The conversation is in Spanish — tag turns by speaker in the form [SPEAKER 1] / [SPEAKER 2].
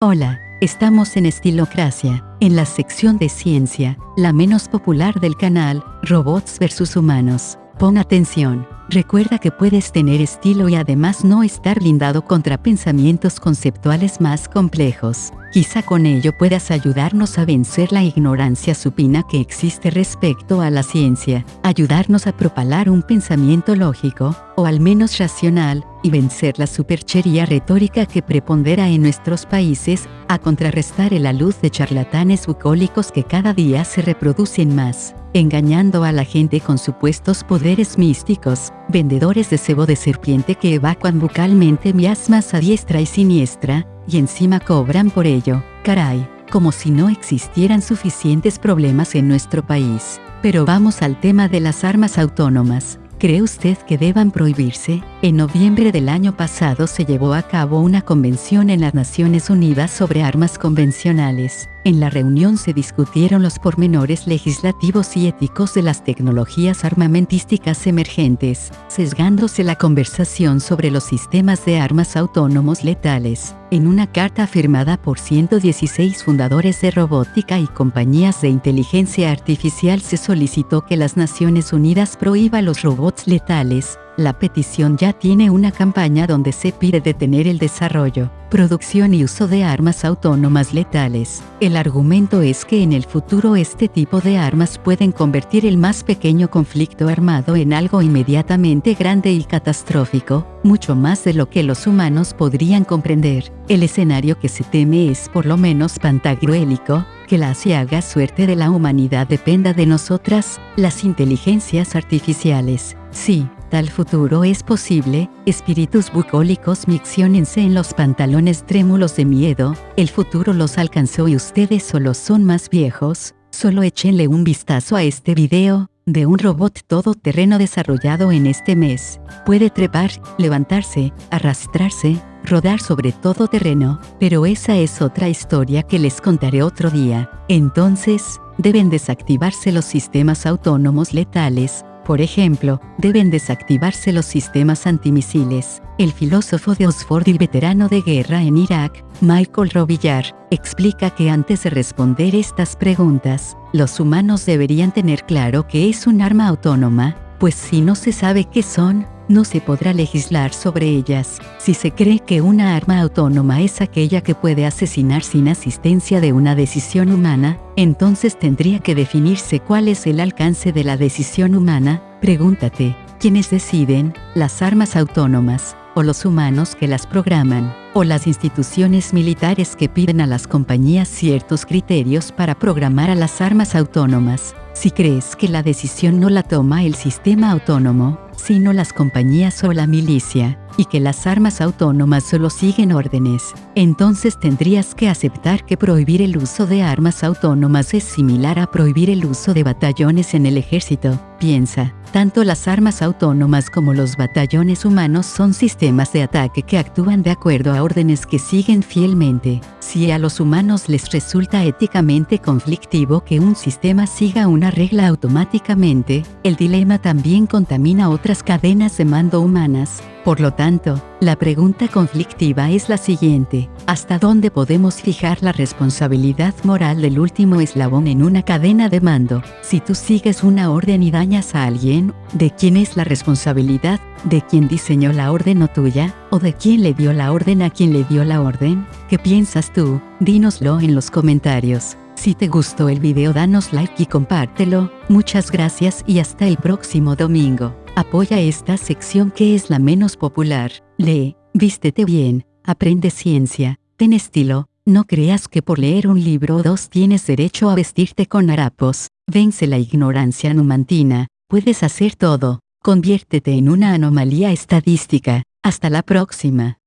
[SPEAKER 1] Hola, estamos en Estilocracia, en la sección de ciencia, la menos popular del canal, Robots vs Humanos. Pon atención, recuerda que puedes tener estilo y además no estar blindado contra pensamientos conceptuales más complejos. Quizá con ello puedas ayudarnos a vencer la ignorancia supina que existe respecto a la ciencia, ayudarnos a propalar un pensamiento lógico, o al menos racional, y vencer la superchería retórica que prepondera en nuestros países, a contrarrestar el alud de charlatanes bucólicos que cada día se reproducen más, engañando a la gente con supuestos poderes místicos, vendedores de cebo de serpiente que evacuan bucalmente miasmas a diestra y siniestra, y encima cobran por ello, caray, como si no existieran suficientes problemas en nuestro país. Pero vamos al tema de las armas autónomas. ¿Cree usted que deban prohibirse? En noviembre del año pasado se llevó a cabo una convención en las Naciones Unidas sobre armas convencionales. En la reunión se discutieron los pormenores legislativos y éticos de las tecnologías armamentísticas emergentes, sesgándose la conversación sobre los sistemas de armas autónomos letales. En una carta firmada por 116 fundadores de robótica y compañías de inteligencia artificial se solicitó que las Naciones Unidas prohíba los robots letales, la petición ya tiene una campaña donde se pide detener el desarrollo, producción y uso de armas autónomas letales. El argumento es que en el futuro este tipo de armas pueden convertir el más pequeño conflicto armado en algo inmediatamente grande y catastrófico, mucho más de lo que los humanos podrían comprender. El escenario que se teme es por lo menos pantagruélico, que la asiaga suerte de la humanidad dependa de nosotras, las inteligencias artificiales. Sí, Tal futuro es posible, espíritus bucólicos micciónense en los pantalones trémulos de miedo, el futuro los alcanzó y ustedes solo son más viejos, solo échenle un vistazo a este video, de un robot todoterreno desarrollado en este mes. Puede trepar, levantarse, arrastrarse, rodar sobre todo terreno, pero esa es otra historia que les contaré otro día. Entonces, deben desactivarse los sistemas autónomos letales, por ejemplo, deben desactivarse los sistemas antimisiles. El filósofo de Oxford y veterano de guerra en Irak, Michael Robillar, explica que antes de responder estas preguntas, los humanos deberían tener claro que es un arma autónoma, pues si no se sabe qué son, no se podrá legislar sobre ellas. Si se cree que una arma autónoma es aquella que puede asesinar sin asistencia de una decisión humana, entonces tendría que definirse cuál es el alcance de la decisión humana. Pregúntate, ¿quiénes deciden? Las armas autónomas, o los humanos que las programan, o las instituciones militares que piden a las compañías ciertos criterios para programar a las armas autónomas. Si crees que la decisión no la toma el sistema autónomo, sino las compañías o la milicia, y que las armas autónomas solo siguen órdenes, entonces tendrías que aceptar que prohibir el uso de armas autónomas es similar a prohibir el uso de batallones en el ejército. Piensa, tanto las armas autónomas como los batallones humanos son sistemas de ataque que actúan de acuerdo a órdenes que siguen fielmente. Si a los humanos les resulta éticamente conflictivo que un sistema siga una regla automáticamente, el dilema también contamina otras cadenas de mando humanas. Por lo tanto, la pregunta conflictiva es la siguiente, ¿hasta dónde podemos fijar la responsabilidad moral del último eslabón en una cadena de mando? Si tú sigues una orden y dañas a alguien, ¿de quién es la responsabilidad? ¿De quién diseñó la orden o tuya? ¿O de quién le dio la orden a quien le dio la orden? ¿Qué piensas tú? Dínoslo en los comentarios. Si te gustó el video danos like y compártelo, muchas gracias y hasta el próximo domingo. Apoya esta sección que es la menos popular. Lee, vístete bien, aprende ciencia, ten estilo, no creas que por leer un libro o dos tienes derecho a vestirte con harapos. Vence la ignorancia numantina, puedes hacer todo. Conviértete en una anomalía estadística. Hasta la próxima.